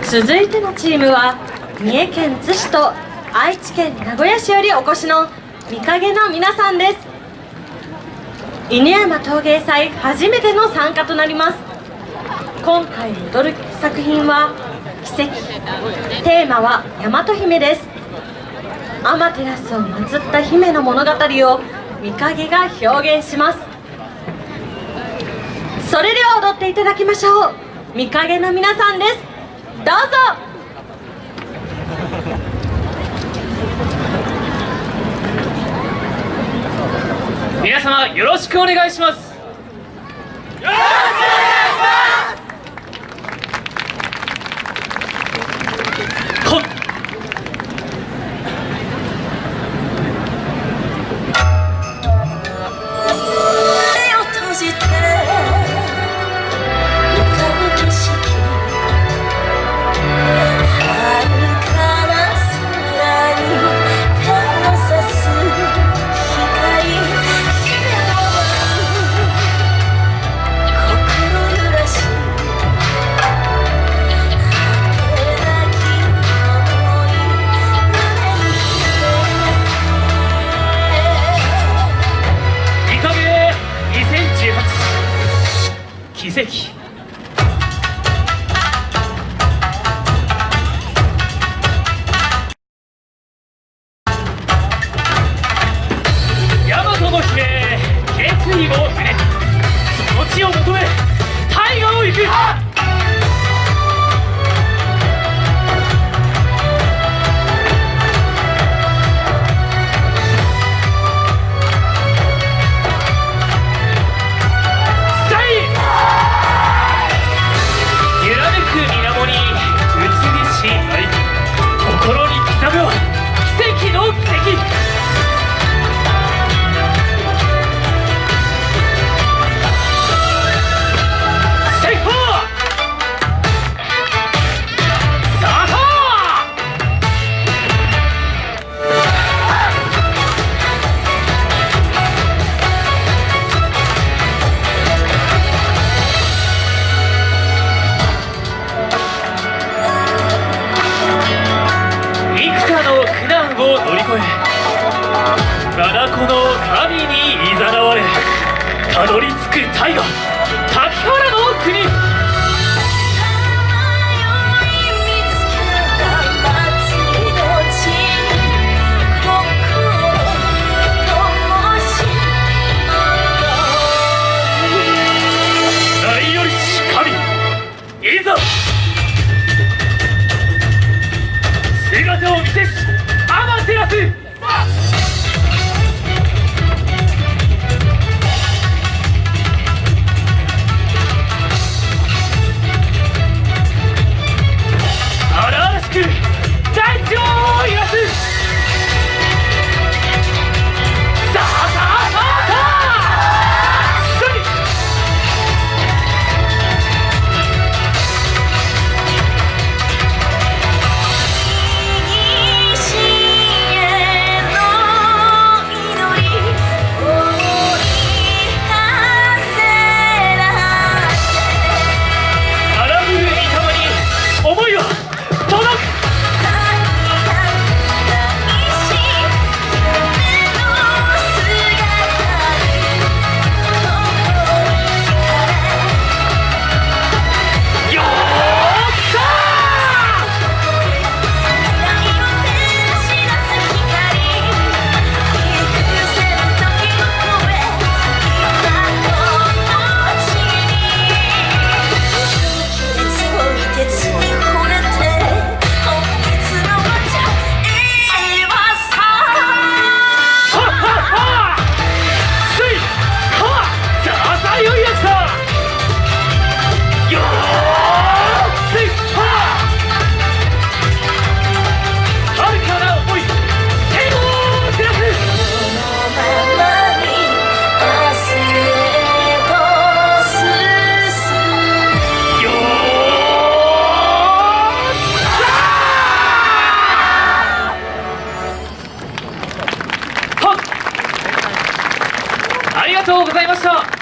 続いてのチームは三重県津市と愛知県名古屋市よりお越しの見影の皆さんです。犬山陶芸祭初めての参加となります。今回踊る作品は奇跡。テーマは大和姫です。アマテラスを祀った姫の物語を見影が表現します。それでは踊っていただきましょう。見影の皆さんです。どうぞ。皆様よろしくお願いします奇跡。苦難を乗り越えこの神にいざなわれたどり着く大河滝原の国。ありがとうございました。